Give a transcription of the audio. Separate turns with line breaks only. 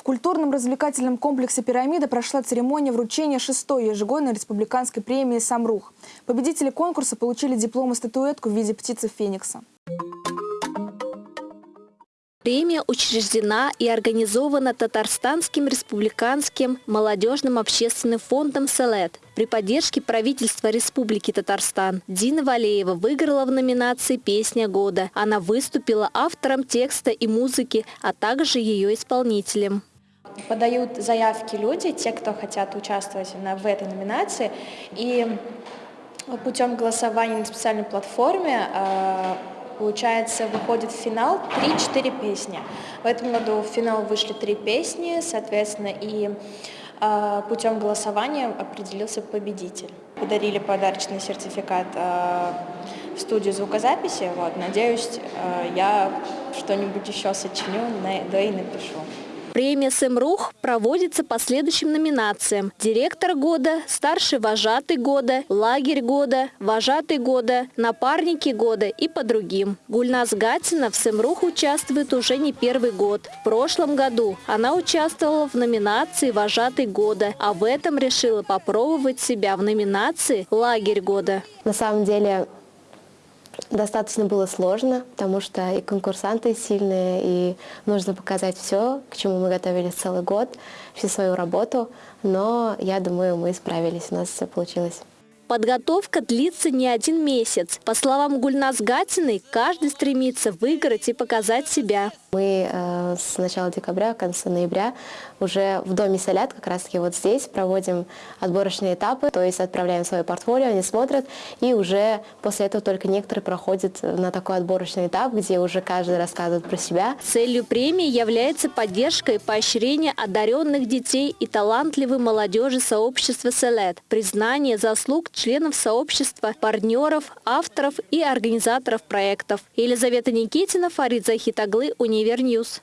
В культурном-развлекательном комплексе «Пирамида» прошла церемония вручения шестой ежегодной республиканской премии «Самрух». Победители конкурса получили диплом и статуэтку в виде птицы Феникса.
Премия учреждена и организована Татарстанским республиканским молодежным общественным фондом «Селет». При поддержке правительства Республики Татарстан Дина Валеева выиграла в номинации «Песня года». Она выступила автором текста и музыки, а также ее исполнителем.
Подают заявки люди, те, кто хотят участвовать в этой номинации. И путем голосования на специальной платформе э, получается, выходит в финал 3-4 песни. В этом году в финал вышли три песни, соответственно, и э, путем голосования определился победитель. Подарили подарочный сертификат э, в студию звукозаписи. Вот, надеюсь, э, я что-нибудь еще сочиню, да и напишу.
Премия «Сэмрух» проводится по следующим номинациям. Директор года, старший вожатый года, лагерь года, вожатый года, напарники года и по другим. Гульназ Гатина в «Сэмрух» участвует уже не первый год. В прошлом году она участвовала в номинации «Вожатый года», а в этом решила попробовать себя в номинации «Лагерь года».
На самом деле Достаточно было сложно, потому что и конкурсанты сильные, и нужно показать все, к чему мы готовились целый год, всю свою работу. Но я думаю, мы справились, у нас все получилось.
Подготовка длится не один месяц. По словам Гульнас Гатиной, каждый стремится выиграть и показать себя.
Мы э, с начала декабря, конца ноября уже в доме Солят, как раз таки вот здесь, проводим отборочные этапы, то есть отправляем свое портфолио, они смотрят, и уже после этого только некоторые проходят на такой отборочный этап, где уже каждый рассказывает про себя.
Целью премии является поддержка и поощрение одаренных детей и талантливой молодежи сообщества Селет, признание заслуг членов сообщества, партнеров, авторов и организаторов проектов. Елизавета Никитина, Фарид Захитаглы, Univer News.